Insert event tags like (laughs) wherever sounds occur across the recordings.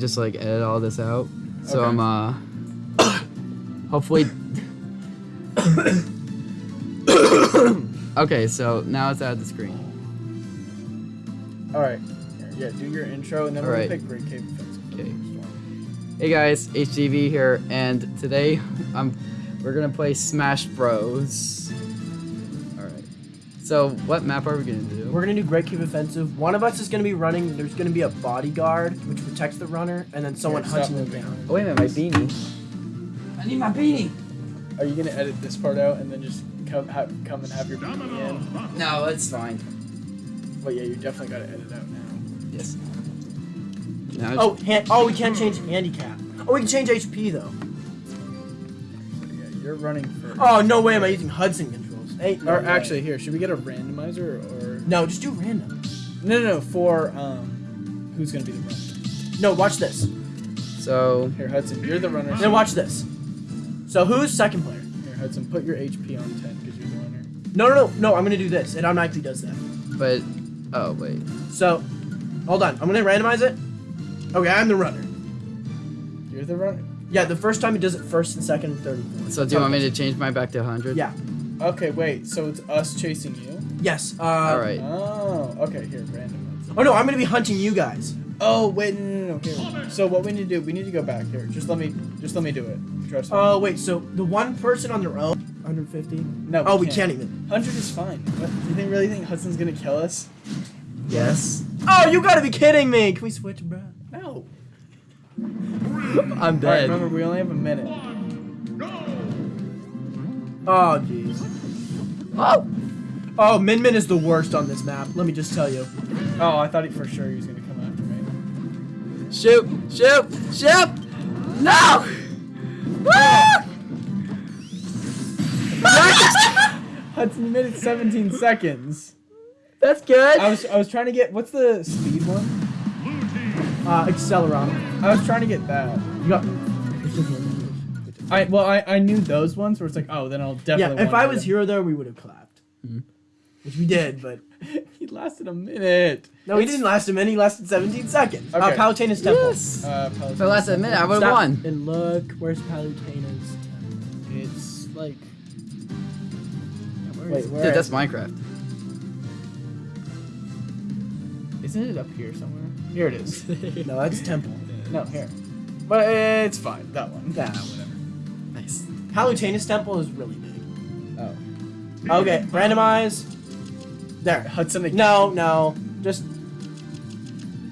just like edit all this out. So Okay. I'm uh (coughs) hopefully (coughs) Okay, so now it's out of the screen. All right. Yeah, do your intro and then All we'll right. pick Great Cave Offensive. Okay. Hey guys, HGV here, and today I'm we're gonna play Smash Bros. Alright. So what map are we gonna do? We're gonna do Great Cave Offensive. One of us is gonna be running. There's gonna be a bodyguard which protects the runner, and then someone Here, stop hunting them down. Oh wait a minute, my beanie. I need my beanie! Are you gonna edit this part out and then just come have, come and have your beanie in? No, it's fine. But yeah, you definitely gotta edit out now. Yes. Now Oh, hand, oh, we can't change handicap. Oh, we can change HP though. So yeah, you're running first. Oh no way, am I using Hudson controls? Hey, no Or way. actually, here, should we get a randomizer or? no, just do random. No, no, no. For um, who's gonna be the runner? No, watch this. so Here, Hudson, you're the runner. Then watch this. So who's second player? Here, Hudson, put your HP on 10 because you're the runner. No, no, no, no. I'm gonna do this. It automatically does that. but oh wait. So, hold on. I'm gonna randomize it. Okay, I'm the runner. You're the runner. Yeah, the first time it does it first and second and third and. So do you want me to change mine back to 100? Yeah. Okay, wait. So it's us chasing you. Yes. Uh, Alright. Oh, okay. Here, randomize. Oh no, I'm gonna be hunting you guys. Oh wait, no, no, no. Here. So what we need to do? We need to go back here. Just let me, just let me do it. Trust me. Oh wait, so the one person on their own, 150. no. Oh, we can't even. Hundred is fine. What, you think really think Hudson's gonna kill us? Yes. Oh, you gotta be kidding me! Can we switch, bro? No. I'm All right. dead. Remember, we only have a minute. Oh jeez. oh! Oh, Min Min is the worst on this map. Let me just tell you. Oh, I thought he for sure he was gonna come after me. Shoot! Shoot! Shoot! No! Ah! Hudson, you made it 17 seconds. That's good. I was I was trying to get what's the speed one? Uh, Acceleron. I was trying to get that. You got. I well I, I knew those ones where it's like oh then I'll definitely. Yeah, definitely. if I was it. here there, we would have clapped. Mhm. Which we did, but (laughs) he lasted a minute. no, he didn't last a minute. He lasted 17 seconds. Uh, Palutena's temple. Yes. Uh, If I lasted a minute, I would have won. And look, where's Palutena's? temple? It's like Where wait where Dude, that's is- Minecraft. isn't it up here somewhere? Here it is. (laughs) No, that's temple. (laughs) no here, but it's fine that one. That whatever. Nice. Palutena's temple is really big. Oh, Okay, randomize. There. Hudson. again. No, no. Just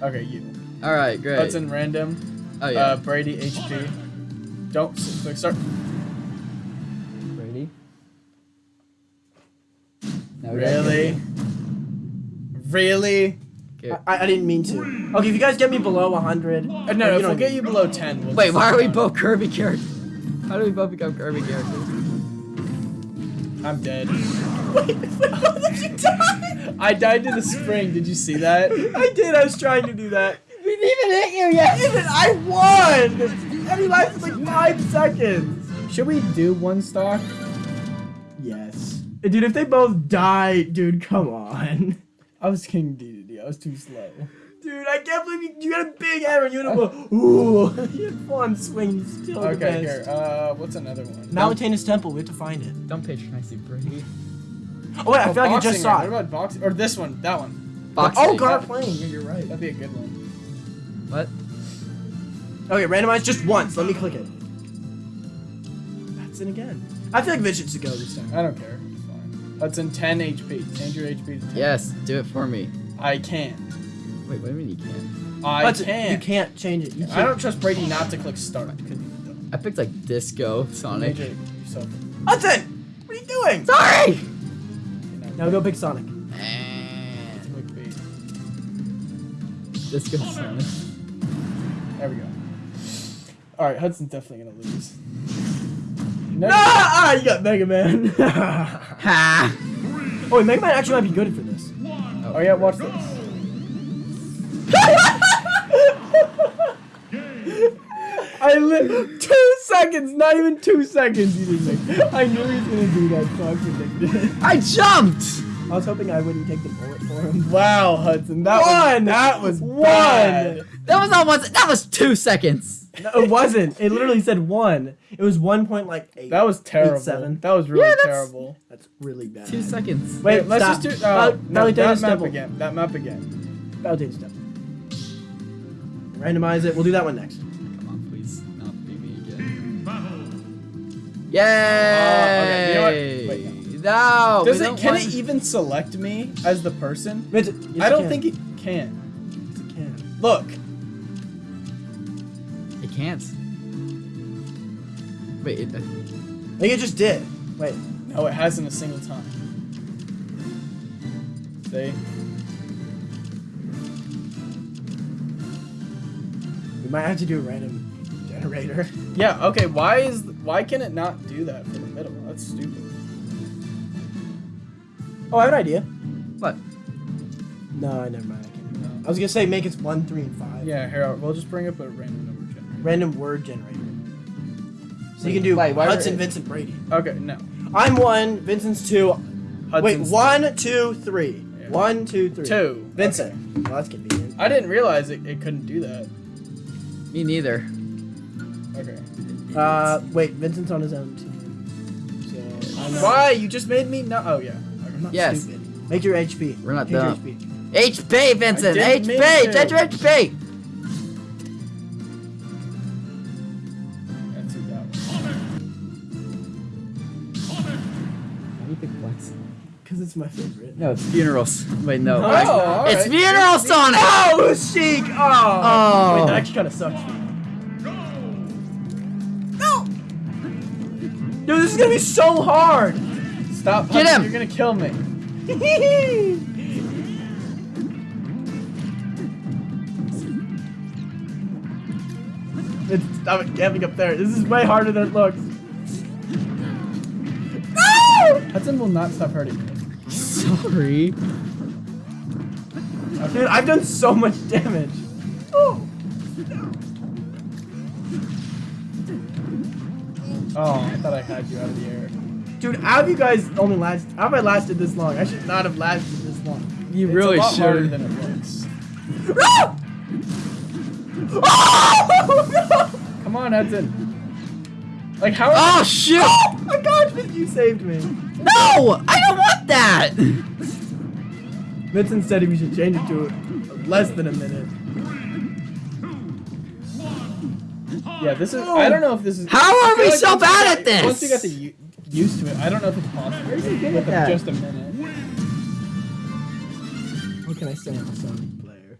Okay, you. All right, great. Hudson random. oh yeah. Uh, Brady HP. Don't click start. Brady. Now Really? Really? I, I didn't mean to. Okay, if you guys get me below 100. Uh, no, no. If we'll get you below 10. We'll Wait, why are we both Kirby characters? How do we both become Kirby characters? I'm dead. (laughs) Wait, (laughs) how did you die? I died to the spring. Did you see that? I did. I was trying to do that. We didn't even hit you yet. Even I won. And he is like five seconds. Should we do one stock? Yes. Dude, if they both die, dude, come on. I was King Dedede. I was too slow. Dude, I can't believe you, you had a big hammer and you had a (laughs) ooh. (laughs) you had one swing. You still the Okay, best. here. Uh, what's another one? Malutainous Temple. We have to find it. Don't patronize you, Brady. Oh wait, I Oh, feel like I just saw it. What about boxing? Or this one? That one. Boxing. Oh, guard playing. Yeah, you're right. That'd be a good one. What? Okay, randomize just once. Let me click it. That's it again. I feel like Vision should go this time. I don't care. That's in 10 HP. Change your HP to 10. Yes, do it for me. I can. Wait, what do you mean you can't? I But can. You can't change it. You can't. I don't trust Brady not to click start. Because you don't. I picked like Disco Sonic. Major yourself. Hudson! What are you doing? Sorry! Now go pick Sonic. Click bait. Disco Sonic. There we go. Alright, Hudson's definitely gonna lose. No, Ah, ah, you got Mega Man. Ha! oh, wait, Mega Man actually might be good for this. Oh yeah, watch this. I lit two seconds, not even two seconds. He didn't make. I knew he was gonna do that, so I predicted. I jumped! I was hoping I wouldn't take the bullet for him. Wow, Hudson. That One! was that was One! bad. That was not one. That was two seconds. No, it wasn't. It literally said one. It was one point like eight. That was terrible. seven. That was really Yeah, that's- terrible. That's really bad. Two seconds. Wait, let's stop. just do Val- uh, no, Valley that Tennis map Temple. again. That map again. Valley step. Randomize it. We'll do that one next. Okay, Yay! you know what? Wait, no. Does it? Can want- it even select me as the person? Vincent, yes, I don't can. think it can. Yes, it can. Look. It can't. Wait. It, uh, I think it just did. Wait. No, it hasn't a single time. See? We might have to do a random generator. Yeah. Okay. Why is why can it not do that for the middle? That's stupid. Oh, I have an idea. what? No, I never mind. I can't. No. I was gonna say make it one, three, and five. Yeah. Here, we'll just bring up a random number generator. Random word generator. So you can do Wait, why- Hudson, Vincent, Brady. Okay. No. I'm one. Vincent's two. Hudson's Wait, one, two, three. Yeah. One, two, three. Two. Vincent. Well, that's convenient. I didn't realize it, it couldn't do that. Me neither. Okay. Uh, wait, Vincent's on his own team. So I'm Why? You just made me no. Oh yeah. I'm not Yes. stupid. Make your HP. We're not Change your. HP. HP, Vincent. didn't mean HP. to. Change your HP. That's who that was. Why do you pick Flex? Cause it's my favorite. No, it's funerals. Wait, no. Oh, Wait. all It's right. funeral Sonic. Oh, Sheik! Oh! Oh. Wait, that actually kind of sucks. Dude, this is gonna be so hard! Stop. Get Hudson, him. You're gonna kill me. (laughs) Stop camping up there. This is way harder than it looks. No! Hudson will not stop hurting me. Sorry. Dude, I've done so much damage. Oh! Oh, I thought I had you out of the air. Dude, how have you guys only last? How have I lasted this long? I should not have lasted this long. You It's really a lot harder should. than it looks. Oh! (laughs) Come on, Hudson. Like how? Oh shit! Oh my gosh, Vincent, you saved me. No, I don't want that. (laughs) Vincent said we should change it to less than a minute. Yeah, this is. I don't know if this is. How are we like so once you bad get- at this? Once you get the used to it, I don't know if it's possible. Where's he good at that? just a minute. What can I say on a Sonic player?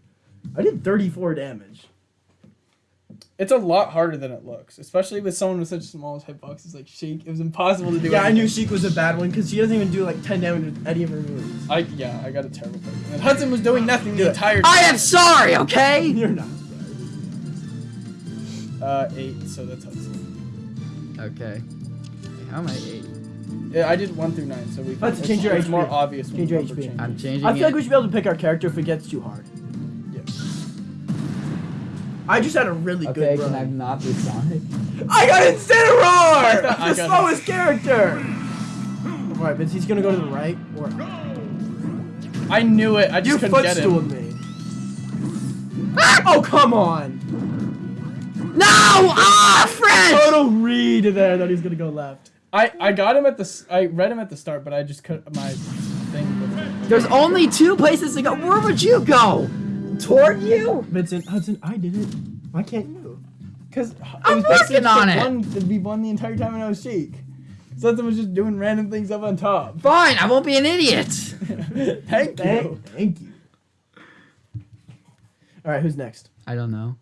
I did 34 damage. It's a lot harder than it looks, especially with someone with such small hitboxes like Sheik. It was impossible to do. Yeah, I knew anything. Sheik was a bad one because she doesn't even do like 10 damage with any of her moves. I yeah, I got a terrible pick. And Hudson was doing nothing Do the it. entire time. I am sorry. Okay. (laughs) You're not. Uh, eight. So that's Hudson. Okay. How am I eight? Yeah, I did one through nine, so we. Can, Hudson, it's, change your it's HP. more obvious. Change your HP. changes. I'm changing I feel it. like we should be able to pick our character if it gets too hard. Yeah. I just had a really okay, good can I not be Sonic? I got Incineroar! (laughs) I I the got slowest character! (gasps) Alright, but he's gonna go to the right or. I knew it. I You just couldn't get footstooled him. me. (laughs) oh, come on! No! Ah, French! Total read there that he's gonna go left. I I got him at the. s- I read him at the start, but I just could my thing. There's only two places to go. Where would you go? Toward you? Vincent, Hudson, I did it. Why can't you? Because I'm working on it. One, we won the entire time when I was Sheik. Something was just doing random things up on top. Fine, I won't be an idiot. Thank (laughs) Thank, you. thank you. Alright, who's next? I don't know.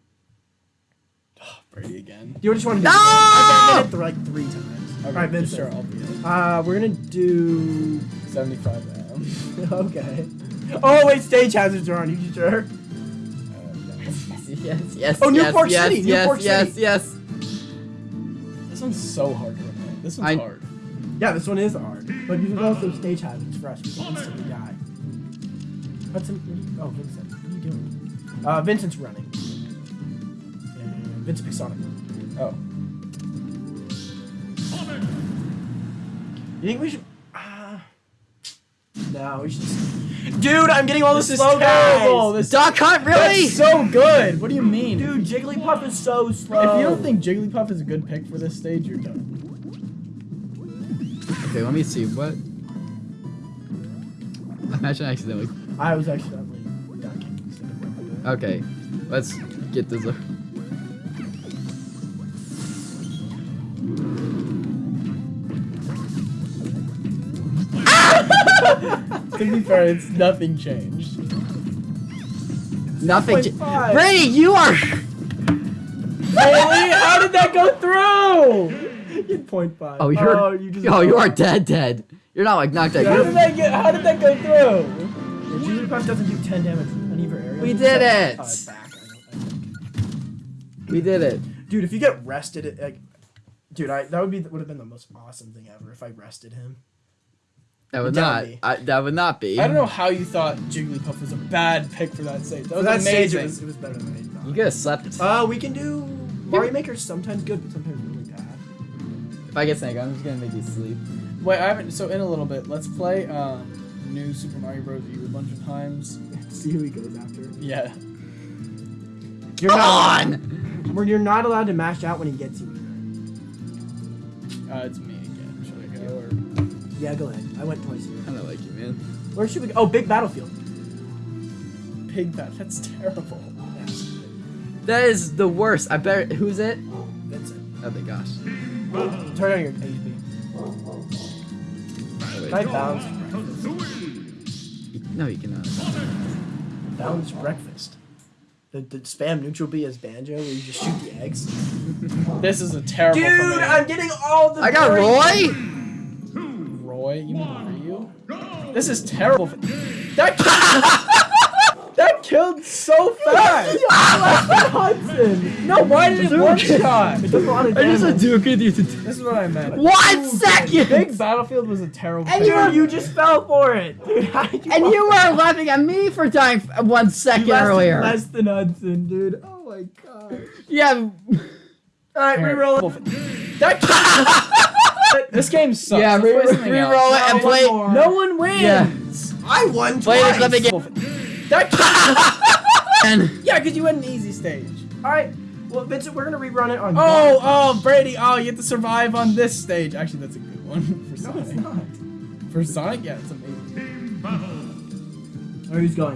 Brady again. Do you just want to do No! I did it like three times. Okay, Alright, Vincent. Sure, I'll be it. Uh, we're gonna do. 75 M. (laughs) okay. Oh wait, stage hazards are on. You sure? Yes, yes, Oh, New yes, New Pork yes, City, yes, New Pork yes, City. yes. This one's so hard to remember. This one's I- hard. Yeah, this one is hard. But there's also stage hazards for us. We can instantly die. Hudson. Oh, Vincent. What are you doing? Uh, Vincent's running. And Vincent Sonic. Oh. You think we should? Uh, now. We should just... Dude, I'm getting all This the is slow terrible. guys. This Duck Hunt, really? That's so good. What do you mean? Dude, Jigglypuff is so slow. if you don't think Jigglypuff is a good pick for this stage, you're done. Okay, let me see. What? Imagine I accidentally. I was accidentally ducking instead of. Okay, let's get this. To be fair, it's nothing changed. Nothing. ch- 2.5. Brady, you are. Really? How did that go through? Get point five. Oh, you're. Oh, you just oh, you are dead, dead. You're not like knocked out. How did that get? How did that go through? The Jigglypuff doesn't do 10 damage in any of her areas. We did it! Back. I don't- I. We did it. Dude, if you get rested, it, like, dude, I that would be would have been the most awesome thing ever if I rested him. That would not. I, that would not be. I don't know how you thought Jigglypuff was a bad pick for that stage. That was that stage, amazing. it was, it was better than I thought. You could have slept. Uh, we can do Mario Maker's sometimes good, but sometimes really bad. if I get snake, I'm just gonna make you sleep. Wait, I haven't. So in a little bit, let's play um, new Super Mario Bros. U a bunch of times. (laughs) See who he goes after. Yeah. You're Come not, on! Where you're not allowed to mash out when he gets you. Uh, it's me again. Should I go or? Yeah, go ahead. I went twice here. I don't like you, man. Where should we go? Oh, big battlefield. Big Bat. That's terrible. That is the worst. I bet. Who's it? that's it. Oh my gosh. Turn on your HP. Wait. Try balance. No, you cannot. Balanced breakfast. The, the spam neutral B as banjo where you just shoot the eggs. (laughs) This is a terrible. Dude, me. I'm getting all the. I got berries. Roy. Roy. You mean Ryu? This is terrible. That. Killed, (laughs) that killed so fast. (laughs) Ah! Hudson. No, why did it one shot? It took a lot of I just damage. Hadouken you to. This is what I meant. One second. Big Battlefield was a terrible. And you Dude, you just fell for it. (laughs) Dude, how did you And you for were laughing at me for dying f- one You lasted earlier. Less than Hudson, dude. Oh my god. Yeah. All right, reroll it. That, this game sucks. Yeah, Let's re- re- else. reroll it and play. one more. No one wins. Yeah. I won Play twice. this. Let me get. That, (laughs) And yeah, because you had an easy stage. All right. Well, Vincent, we're gonna rerun it on. Oh, oh, Brady. Oh, you have to survive on this stage. Actually, that's a good one (laughs) for no, it's not. For Sonic, yeah, it's amazing. Oh, Where who's going?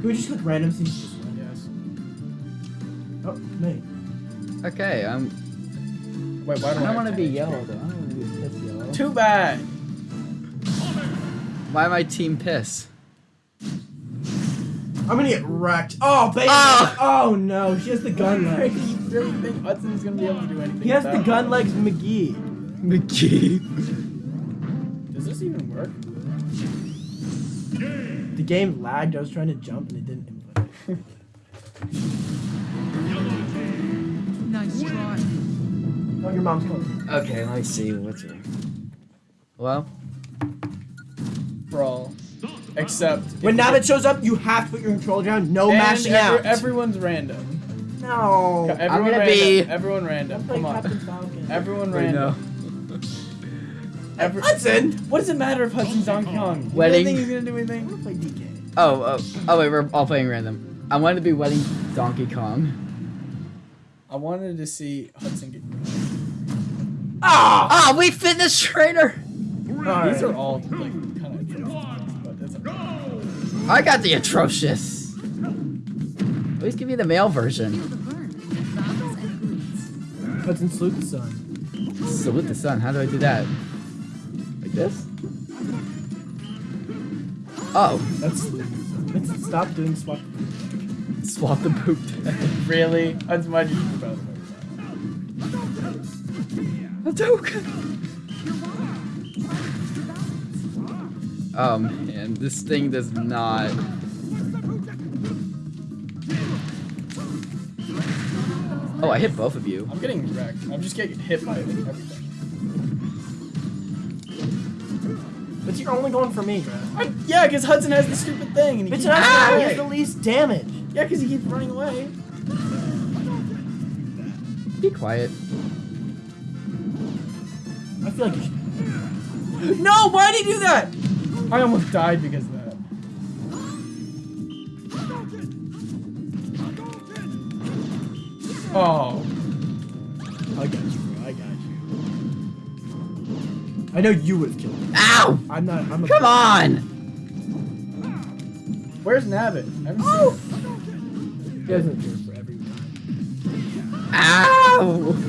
Can we just click random scenes? Yes. Oh, me. okay, I'm. Wait, why I do don't I? want to be yellow though. I don't want to be piss yellow. Too bad. Why am I team piss? I'm gonna get wrecked. Oh, baby. Oh. Oh, no, she has the gun (laughs) legs. you really think Hudson's gonna be able to do anything? He has the gun it? legs, McGee. McGee. Does this even work? The game lagged. I was trying to jump and it didn't input. (laughs) Nice try. Oh, your mom's calling. Okay, let me see what's wrong. Hello. Brawl. Except When if you Nabbit shows up, you have to put your controller down. No And mashing every- out. Everyone's random. no. Everyone gonna random. be- Everyone random. Play Come on. Captain Falcon. Everyone Wait, no. random. Every- Hudson. what does it matter if Hudson's Donkey Kong? You Wedding. really think he's gonna do I anything? want to play DK. Oh, oh, oh wait, we're all playing random. I wanted to be wedding Donkey Kong. I wanted to see Hudson get. Ah! Ah, we fitness trainer. These are all like kind of, but that's okay. I got the atrocious. At least give me the male version. Feel the burn. Bounce. Hudson salute the sun. Salute the sun. How do I do that? Like this? Oh, That's Vincent, stop doing swap. swap the poop. (laughs) Really? Hudson, why'd you do. Oh man, this thing does not. Oh, I hit both of you. I'm getting wrecked. I'm just getting hit by everything. But you're only going for me, Brad. I, yeah, because Hudson has the stupid thing, and he Vincent keeps has running he has the least damage. Yeah, because he keeps running away. Be quiet. Feel like you should. No, why did he do that? I almost died because of that. Oh. I got you. I got you. I know you would have killed me. Ow! I'm not. I'm a. Come on! Where's Nabbit? I haven't Oh! seen He doesn't appear for every time. Ow!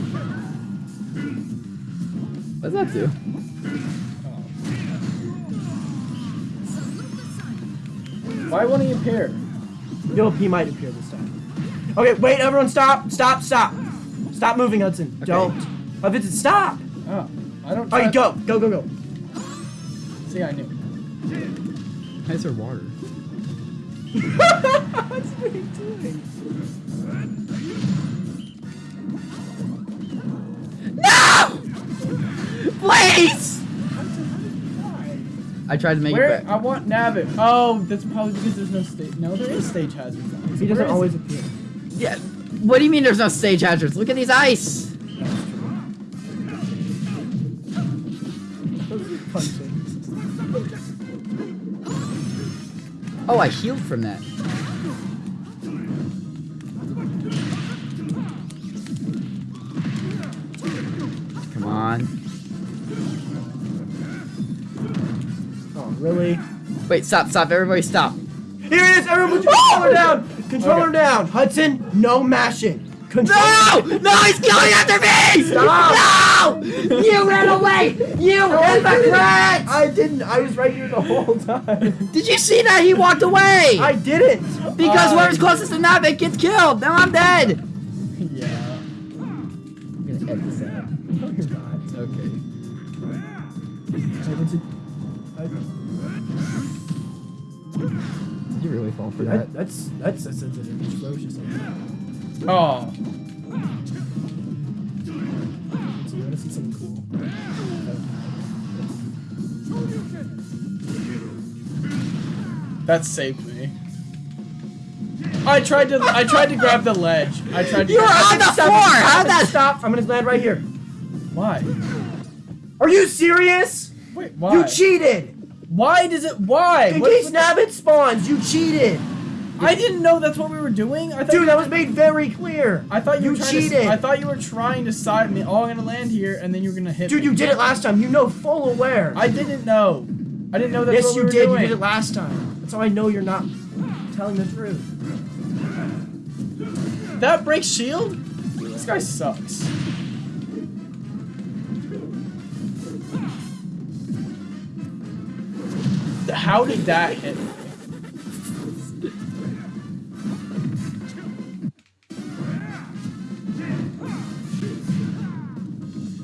What's that do? Why won't he appear? Yo, he might appear this time. Okay, wait, everyone, stop, stop, stop, stop moving, Hudson. Okay. Don't. Oh, Vincent, stop. Oh, I don't. All right, try- go, go, go, go. See, I knew. Nice or water. What's (laughs) (laughs) what are you doing? Please! I tried to make Where? it I want Nabbit. Oh, that's probably because there's no stage. No, there is stage hazards. on it. He Where doesn't always it? appear. Yeah. What do you mean there's no stage hazards? Look at these ice! Those are punching. Oh, I healed from that. Really? Wait, stop, stop, everybody stop. Here it is. Everyone, put your controller down. Controller Okay. down. Hudson, no mashing. Controller. No! No, he's going after me! Stop. No! You ran away! You hypocrite! I didn't. I was right here the whole time. Did you see that? He walked away! I didn't. because Uh, whoever's closest to Nabbit gets killed! Now I'm dead! Yeah. I'm gonna edit this (laughs) out. No, you're not. Okay. Hey, Vincent. Did you really fall for That, that? that's that's a sensitive, atrocious. Oh. So you want to see something cool? That saved me. I tried to. I tried to grab the ledge. I tried to. You're on the floor! How'd that- stop? I'm gonna land right here. Why? Are you serious? Wait. Why? You cheated. Why does it? Why? In What- case Nabbit spawns, you cheated. I didn't know that's what we were doing. I thought. Dude, that was made very clear. I thought you, you were cheated. To, I thought you were trying to side me. Oh, I'm gonna land here, and then you're gonna hit Dude, me. you did it last time. You know full aware. I didn't know. I didn't know that's yes, what we you were did. doing. You did it last time. That's how I know you're not telling the truth. That breaks shield? This guy sucks. How did that hit? me?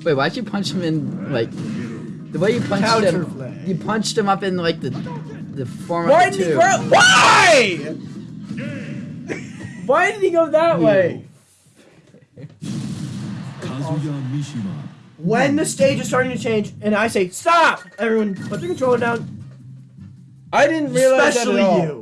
Wait, why'd you punch him in, like, the way you punched Counter him, flag. you punched him up in, like, the, the form Why of a did he Why? Why did he go that way? When the stage is starting to change, and I say stop, everyone put the controller down. I didn't realize Especially that at all. you.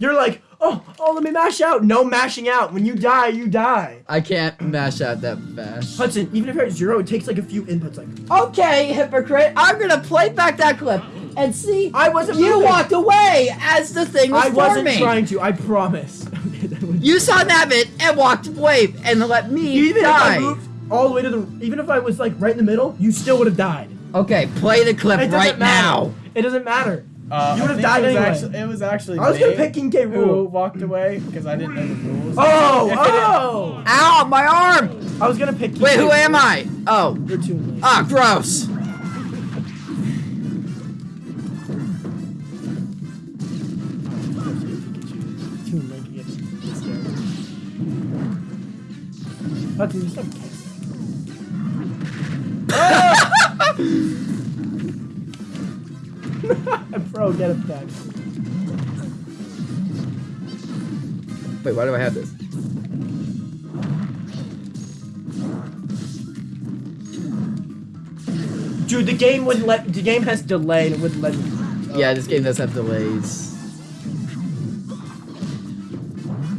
You're like, oh, oh, let me mash out. No mashing out. When you die, you die. I can't mash out that fast. Hudson, even if you're at zero, it takes like a few inputs. Like, Okay, hypocrite, I'm gonna play back that clip and see I wasn't you moving. walked away as the thing was I wasn't forming. trying to. I promise. Okay, that was- (laughs) You saw Nabbit and walked away and let me even if I moved all the way to the, even if I was like right in the middle, you still would have died. Okay, play the clip right matter. now. It doesn't matter. Uh, You would've died it was anyway. Actually, it was actually. I was gonna pick King K. Who walked away because I didn't know the rules. Oh, (laughs) oh! Ow, my arm! I was gonna pick. King Wait, K. who am I? Oh, You're too late. ah, gross. Too late (laughs) Bro, get it back. Wait, why do I have this? Dude, the game wouldn't let. The game has delay and it wouldn't let me. Yeah, this game does have delays.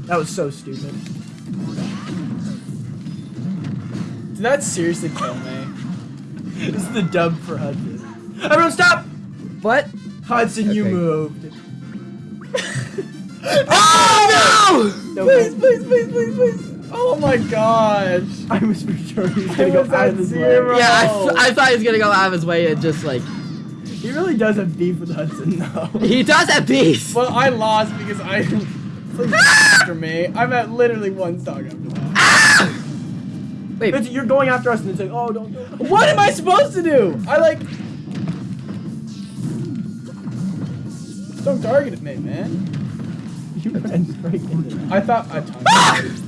That was so stupid. Did that seriously kill me? (laughs) This is the dub for Hudson. Everyone stop! What? Hudson, you moved. (laughs) Oh No, Please, please, please, please, please. Oh my gosh. I was for sure he was I gonna go was out at of his zero. way. Yeah, I, I thought he was gonna go out of his way and just like He really does have beef with Hudson, though. he does have beef. Well, I lost because I. (laughs) Please after me. I'm at literally one stock after that. Ah! Wait, It's- you're going after us and it's like, oh, don't, don't. What am I supposed to do? I like. Don't target at me, man. You ran straight into that. I thought I targeted.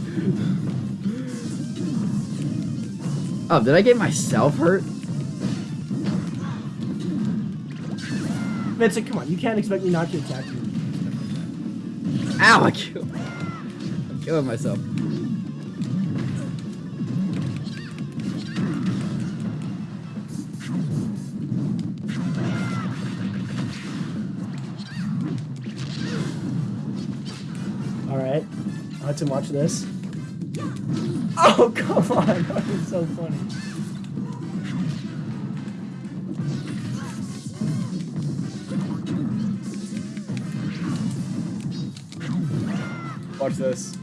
oh, did I get myself hurt? Vincent, come on, you can't expect me not to attack you. Ow! I killed. I'm killing myself. Hudson, watch this. Oh, come on. (laughs) That was so funny. Watch this.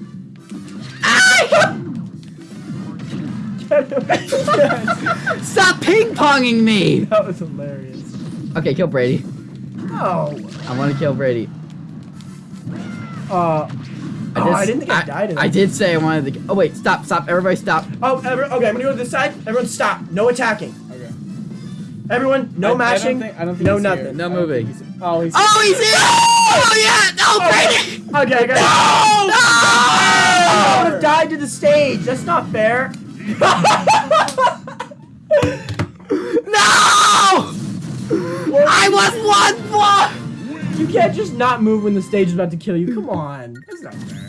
(laughs) Stop ping ponging me! that was hilarious. Okay, kill Brady. Oh. I want to kill Brady. Uh. Oh, I, oh, did, I didn't think I, died in I did say I wanted to. Oh wait, stop, stop! Everybody, stop! Oh, every, okay, I'm gonna go to this side. Everyone stop. No attacking. Okay. Everyone, no I- I don't mashing. think- I don't think no he's nothing. here. No moving. he's- Oh, he's. Oh, he's here! Oh yeah! No, oh, Brady! Okay, I got I would have died to the stage. That's not fair. (laughs) No! I was one block. You can't just not move when the stage is about to kill you. Come on. That's not fair.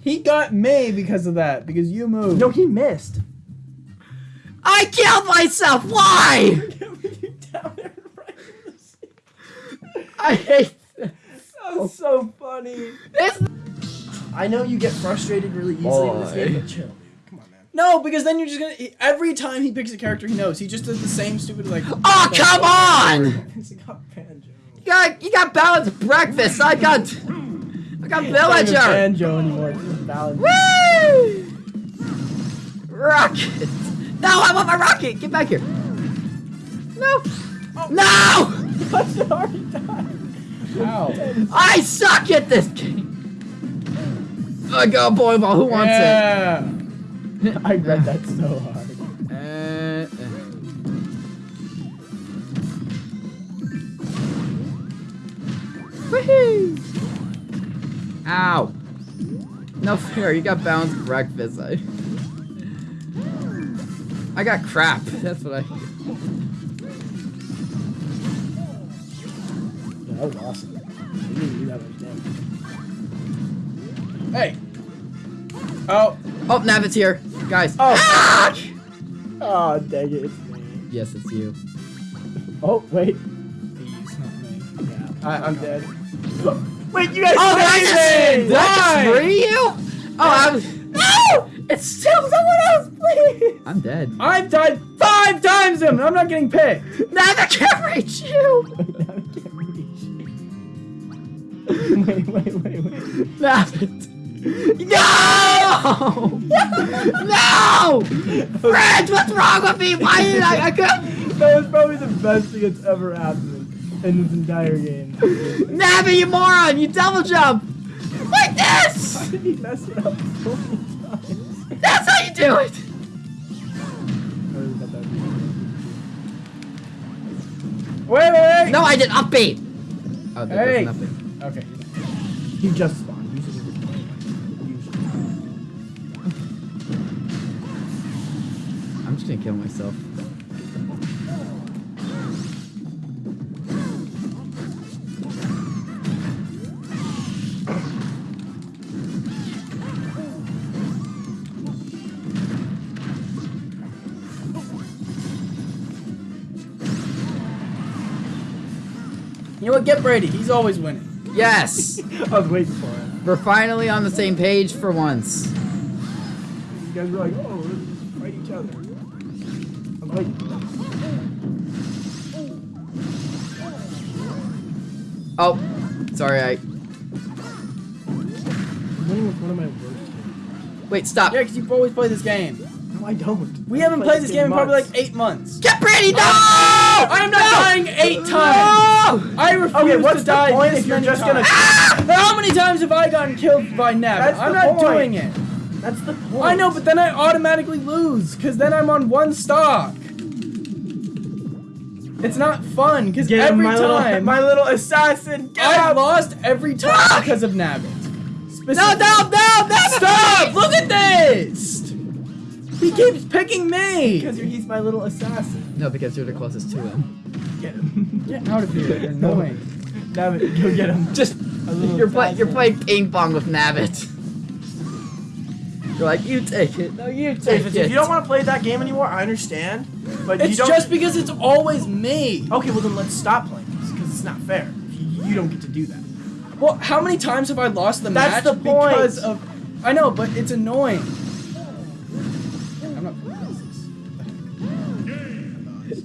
He got me because of that. Because you moved. No, he missed. I killed myself. Why? (laughs) I hate this. That was so funny. this. I know you get frustrated really easily in this game, but chill, dude. Come on, man. No, because then you're just gonna. Every time he picks a character he knows, he just does the same stupid like. Oh come on! It's got banjo. You got you got balanced breakfast. I got I got It's not even villager. banjo anymore. It's just balance. Woo! Rocket. No, I want my rocket. Get back here. No. Oh. No! Hudson already died. Ow. I suck at this game. I got a boy ball. Who wants Yeah. I read that so hard. it? Uh, uh. Woohoo! Ow. No fair, you got balanced breakfast. I I got crap. That's what I Yeah, that was awesome. You didn't do that much. Hey. Oh. Oh, Nabbit's here. Guys. Oh. Ah! Oh, dang it, it's me. Yes, it's you. Oh, wait. Please, not me. Yeah, I, I'm dead. (laughs) wait, you guys Oh, did I saved just, did I just Why? free you? Oh, I was. No! It's still someone else, please! I'm dead. I've died five times him. and I'm not getting picked. Nabbit can't reach you! Now I can't reach. You. wait, wait, wait, wait. Nabbit. No! (laughs) no! Fred, what's wrong with me? Why did I? I could. That was probably the best thing that's ever happened in this entire game. (laughs) Nabbit, you moron! You double jump! Like this! How did he mess it up so many times? That's how you do it! Wait, wait, wait. No, I did upbeat! Oh, that Hey. does nothing. Okay. You just spawned. You just spawned. I'm just gonna kill myself. Get Brady. He's always winning. Yes. (laughs) I was waiting for it. We're finally on the same page for once. You guys are like, oh, let's fight each other. I'm like. Oh, sorry, I. I'm winning with one of my worst games. Wait, stop. Yeah, because you always play this game. No, I don't. We haven't played this game in probably like eight months. Get Brandy. No! I am not dying eight times. No! I refuse Okay, what's to the die point this if you're many just gonna- times. Ah! How many times have I gotten killed by Nab? That's I'm the not point. doing it. That's the point. I know, but then I automatically lose because then I'm on one stock. It's not fun because Get him, every my time little, my little assassin. Get I've lost every time because of Nabbit. No! No! No! No! Stop! Look at this! He keeps picking me! Because he's my little assassin. No, because you're the closest to him. Get him. Get out of here, you're annoying. Damn go get him. Just you're playing. You're playing ping pong with Nabbit. You're like, you take it. No, you take If, it. if you don't want to play that game anymore, I understand. But It's you don't. just because it's always me. Okay, well then let's stop playing this because it's not fair. You, you don't get to do that. Well, how many times have I lost the That's match the point. because of? I know, but it's annoying.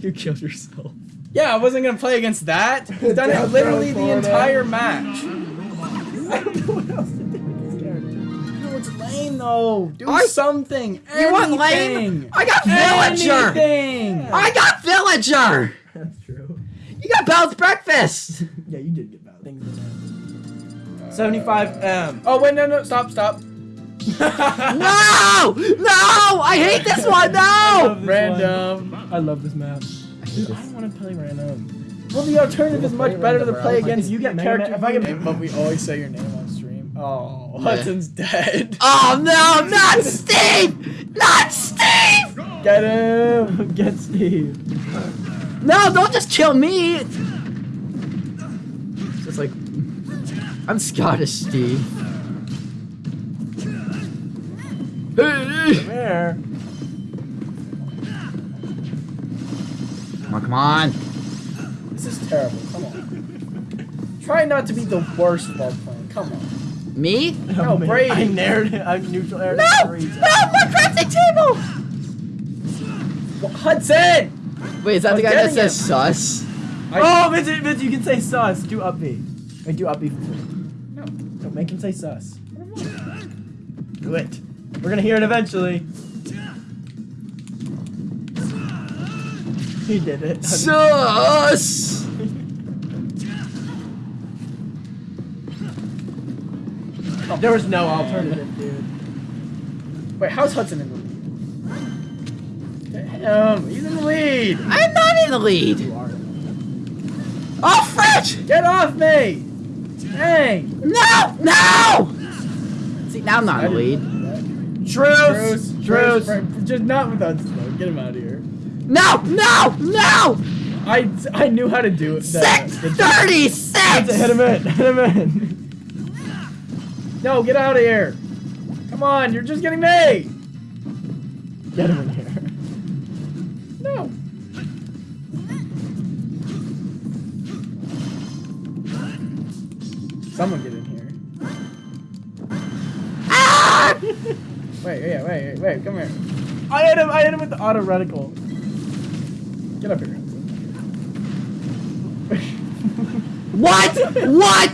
You killed yourself. Yeah, I wasn't gonna play against that. He's done it literally the for it. entire match. I don't know what else to do with this character. No, it's lame though. Do I- something. You want Anything. lame? I got villager. Anything. I got villager. That's true. You got Bell's breakfast. (laughs) Yeah, you did get bad things. 75 M. Oh wait, no, no, stop, stop. (laughs) (laughs) no! No! I hate this one. No! Random. I love this map. Dude, I don't want to play random. Well, the alternative is much better to play against you get the character. if I you get- name, but we always say your name on stream. Oh, Yeah. Hudson's dead. (laughs) Oh no! Not Steve! Not Steve! Get him. (laughs) Get Steve. No! Don't just kill me. It's just like I'm Scottish, Steve. Hey! Come here. On! Come on! This is terrible. Come on. Try not to be the worst while playing. Come on. Me? No, Oh, man. Brady. I narrated. I'm neutral air. No! No! My crafting table! Well, Hudson. Wait, is that the guy that says him. sus? Oh, oh, Vincent, Vincent, you can say sus. Do up B. Wait, do up B for free. No. Don't make him say sus. Do it. We're gonna hear it eventually. (laughs) He did it. Sus! (laughs) There was no alternative, dude. Wait, how's Hudson in the lead? Damn, he's in the lead. I'm not in the lead! You are. Oh, French! Get off me. Dang. No! No! See, now I'm not in the lead. Truce. Truce. Just not with Hudson though. Get him out of here. No! No! No! I, I knew how to do it. the- Six the- thirty-six! Hit him in. Hit him in. No, get out of here. Come on, you're just getting me. Get him in here. No. Someone get in here. Ah! (laughs) Wait, yeah, wait, wait, wait, come here. I hit him. I hit him with the auto reticle. Get up here. What? What?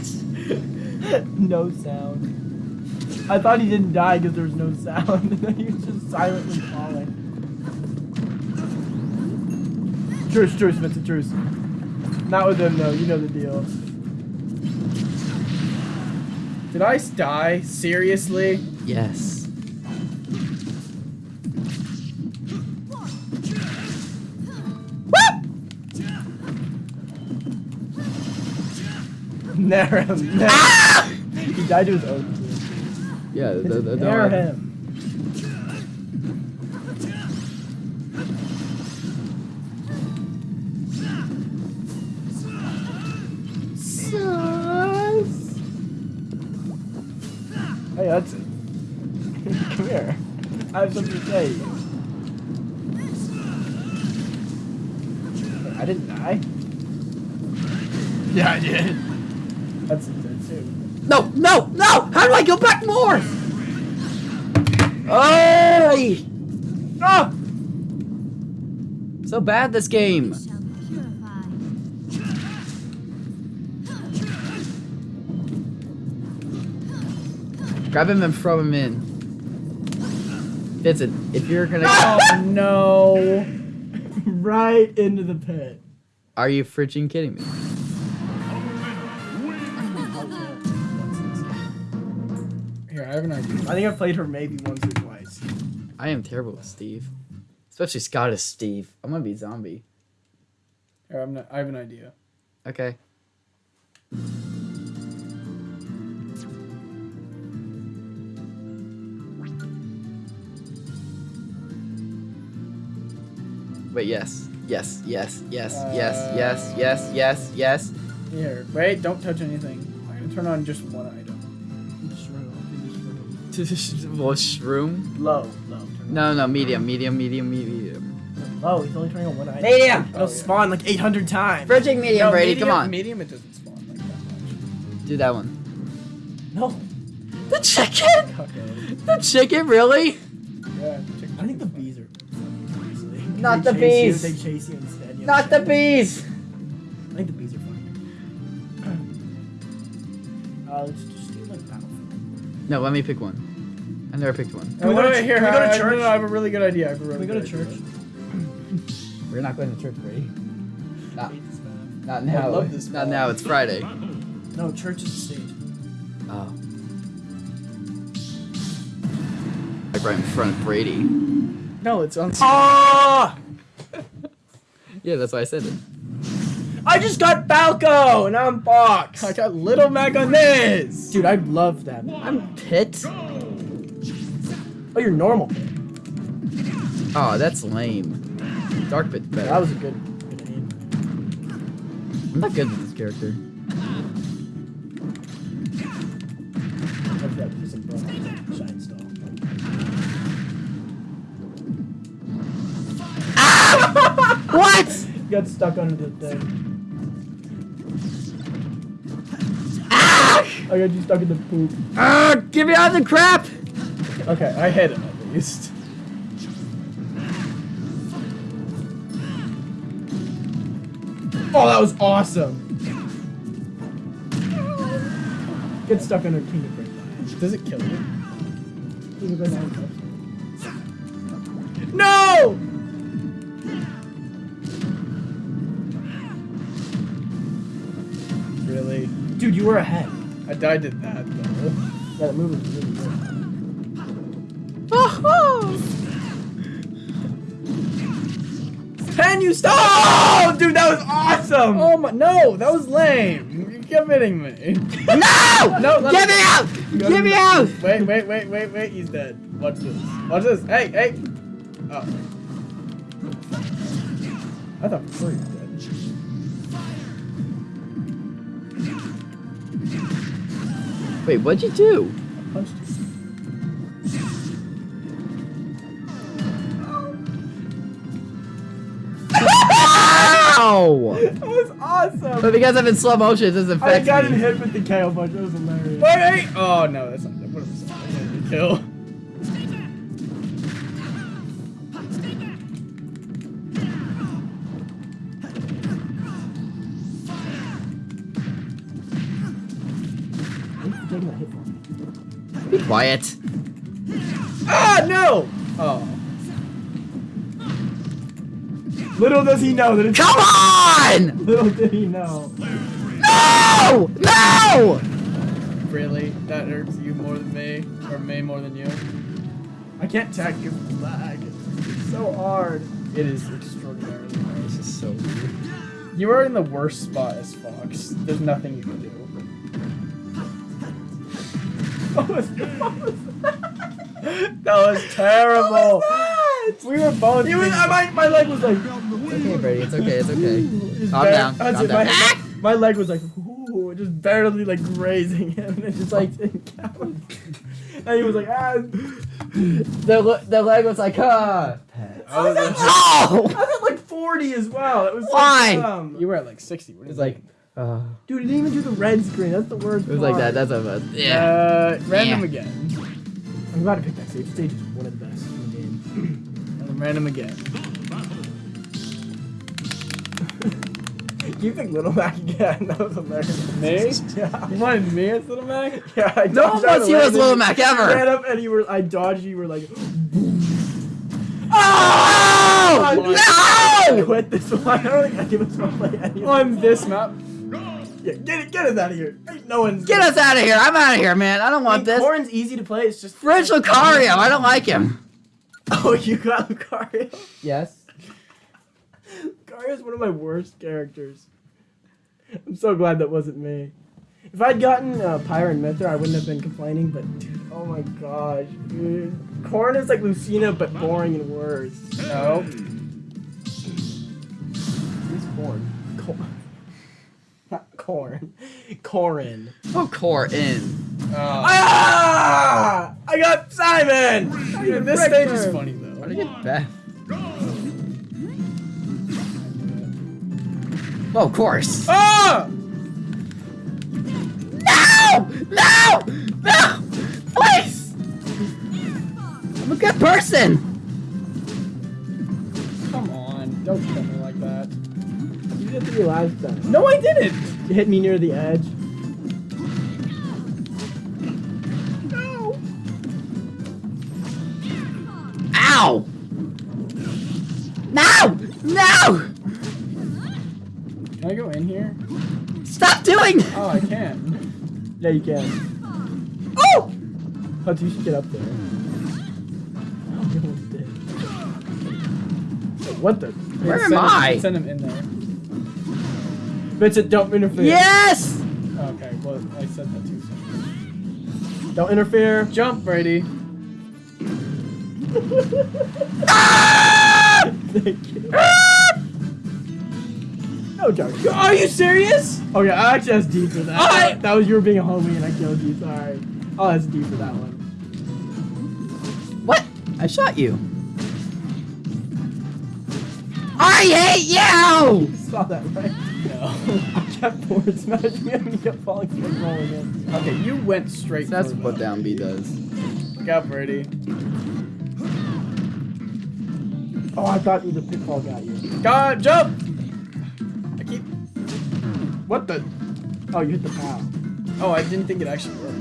no sound. I thought he didn't die because there was no sound, (laughs) and then he was just silently falling. Truce, truce, Vincent, truce. Not with him though. You know the deal. Did I die? Seriously? Yes. Nair him. (laughs) Nair. Ah! He died to his own team. Yeah, the, the, the, Nair him. Hey, that's Come here. I have something to say. I didn't die. Yeah, I did. That's dead too. No, no, no! How do I go back more? Oh! Ah! So bad this game. Grab him and throw him in. Vincent, if you're gonna. (laughs) Oh no! (laughs) right into the pit. Are you fricking kidding me? An idea. I think I've played her maybe once or twice. I am terrible with Steve, especially Scottish Steve. I'm gonna be zombie. Here, I'm not, I have an idea. Okay. Wait, yes. Yes, yes, yes, yes, uh, yes, yes, yes, yes. Here, wait, don't touch anything. I'm gonna turn on just one item. (laughs) well, shroom? Low, low. No, no, medium, medium, medium, medium. Low, he's only turning on one item. Medium! It'll Oh, yeah. spawn like 800 times. Bridging medium, No, Brady, medium, come on. Medium, it doesn't spawn like that much. Do that one. No. The chicken? Okay. The chicken, really? Yeah, check I think the bees are. honestly. Not They the chase bees. You, they chase you instead. You Not the understand? bees! I think the bees are fine. (clears throat) Uh, let's No, let me pick one. I never picked one. Can we go to here, can we go to I- I- church? No, no, I have a really good idea. I have a Can we go to church? We're not going to church, Brady. Not, Hate this map. not I now. love this not now, it's Friday. No, church is the stage. Oh. Like right in front of Brady. No, it's on. Ah! (laughs) Yeah, that's why I said it. I just got Falco and I'm box. I got Little Mac on this. Dude, I love that. I'm Pit. Oh, you're normal. Oh, that's lame. Dark Pit's better. That was a good, good aim. I'm not good with this character. Love that piece of bone on Shine Stall. Ah! (laughs) What? Got stuck under the thing. I got you stuck in the poop. Ah, get me out of the crap! Okay, I hit him at least. Oh, that was awesome. Get stuck under King of Brick. Does it kill you? King of Brick handcuffs. No! Really? Dude, you were ahead. I died to that though. Yeah, that move was really good. Oh, Can you stop? Oh, dude, that was awesome! Oh my! No, that was lame. You kept hitting me. No! (laughs) No, Get me- me out! Get me out! Wait, wait, wait, wait, wait. He's dead. Watch this. Watch this. Hey, hey. Oh. I thought for sure he was dead. Wait, what'd you do? I punched you. Ow! That was awesome! But because I'm in slow motion, it doesn't affect me. I got me. hit with the KO punch. That was hilarious. Wait, wait. Oh no, that's not. What was that? I didn't kill. Quiet. Ah no! Oh. Little does he know that it's. Come on! Little did he know. No! No! Really? That hurts you more than me, or me more than you? I can't tag because of lag. It's so hard. It is extraordinarily hard. This is so weird. You are in the worst spot as Fox. There's nothing you can do. What was, what was That was terrible. that? We were both. He was, being- my, my leg was like. It's okay, Brady. It's okay. It's okay. (laughs) Just Calm bar- down. that's Calm down. my- My leg was like, ooh, just barely like grazing him, (laughs) and it just like didn't count. And he was like, ah. The, the leg was like, ah. I was at- Oh! I was at like 40 as well. It was so Why? dumb. you were at like 60. What It is was like, uh, Dude, it didn't even do the red screen. That's the worst. it was like that. part. That's a yeah. Uh, random Yeah. again. I'm about to pick that stage. Stage is one of the best in the game. (clears throat) And then random again. (laughs) you think Little Mac (laughs) again? That was hilarious. Me? (laughs) Yeah. You wanted me as Little Mac? Yeah, I No one dodged out wants you as Little Mac you ever. Ran up and you were, I dodged. You were like, (gasps) Oh! I No! quit this one. I don't think any of us want play any. of On this map? Yeah, get it, get us out of here. Ain't no one's Get us out of here! I'm out of here, man. I don't want this. Corn's easy to play. It's just Fridge Lucario, I don't like him. (laughs) Oh, you got Lucario. Yes. Lucario's one of my worst characters. I'm so glad that wasn't me. If I'd gotten uh, Pyra and Mythra, I wouldn't have been complaining. But dude, oh my gosh, dude, Corn is like Lucina, but boring and worse. No. Who's Corn? Corn. Not Corn. Corrin. Oh, core in. Oh. Ah! I got Simon. Dude, this stage is funny though. Where did I get Beth? Oh, of course. Ah! No! No! No! Please! I'm a good person! Come on, don't kill me like that. You did three last time. No, I didn't. Hit me near the edge. Ow! No! No! Can I go in here? Stop doing! Oh, I can. Yeah, you can. Oh! Hunt, you should get up there. You almost did. What the? Where am him- I? Send him in there. Vincent, don't interfere. Yes! Okay, well, I said that too. So. Don't interfere. Jump, Brady. Ah! (laughs) Thank you. No, Josh. Are you serious? Oh, yeah, I actually that's D for that. I- That was you were being a homie and I killed you. Sorry. Oh, that's D for that one. What? I shot you. I hate you! You (laughs) saw that, right? (laughs) No. I kept forward smashing him and he kept falling forward and rolling in. okay, you went straight. That's for what that. down B does. Look out, Brady. Oh, I thought you the pitfall got you. God, jump! I keep. What the? Oh, you hit the pow. Oh, I didn't think it actually worked.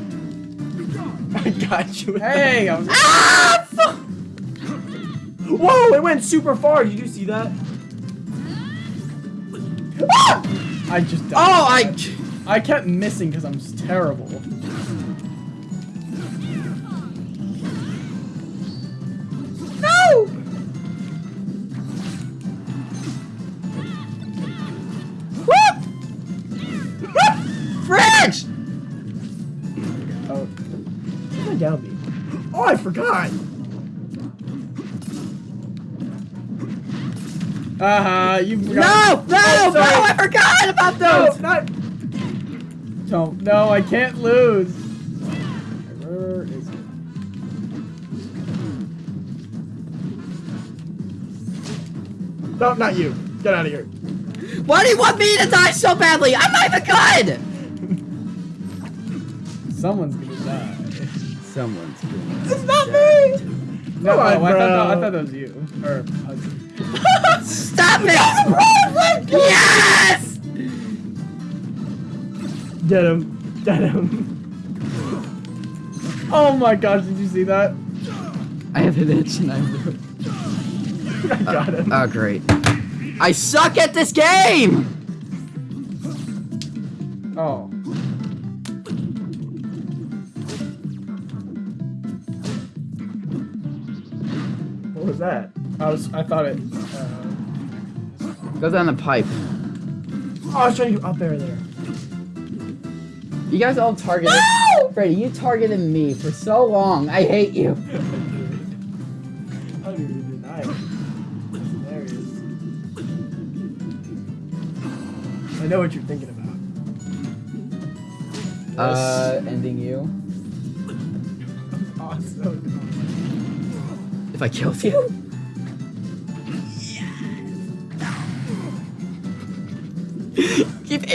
(laughs) I got you. Hey, I was. Ah! fu- Whoa, it went super far. Did you see that? I just. Died. Oh, I. I kept missing because I'm terrible. No! Whoop! Fridge! Oh, my down B? Oh, I forgot. Uh huh. You No! forgot. No! Oh, no! I forgot about No, those! not. Don't. No, I can't lose. Where is it? No, not you. Get out of here. Why do you want me to die so badly? I'm not even good! Someone's gonna die. Someone's good. It's not me. No, Come on, I, thought that, bro. I thought that was you. Or Hudson. Stop it! yes! Get him. Get him. Oh my gosh! Did you see that? I have an itch and I (laughs) I got him. Oh, great. I suck at this game! Oh. what was that? I was. I thought it. Uh, Go down the pipe. Oh, I was trying to up air there. You guys all targeted. Freddy, you targeted me for so long. I hate you. I don't deny it. That's hilarious. I know what you're thinking about. Uh, ending you. Awesome. If I killed you?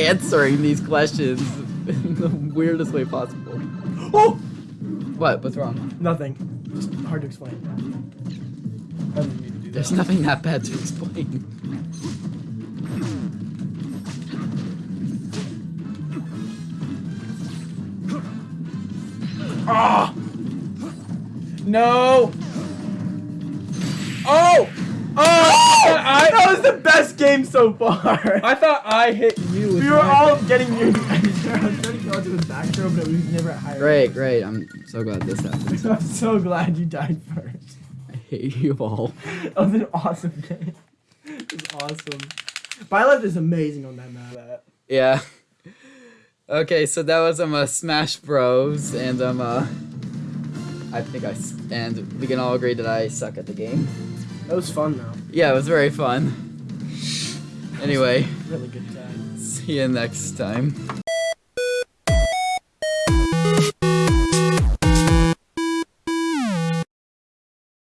answering these questions in the weirdest way possible. Oh! What? What's wrong? Nothing. Just hard to explain. I didn't mean to do that. There's nothing that bad to explain. Ah! No! Oh! Oh! I, that was the best game so far. I thought I hit you. we were my- all getting you. (laughs) I was trying to go to his back throw, but we was never at higher. Great, great. I'm so glad this (laughs) happened. I'm so glad you died first. I hate you all. (laughs) That was an awesome game. It was awesome. Byleth is amazing on that map. Yeah. Okay, so that was um uh, Smash Bros. and um uh, I think I and we can all agree that I suck at the game. That was fun though. Yeah, it was very fun. Anyway, Really good time. see you next time.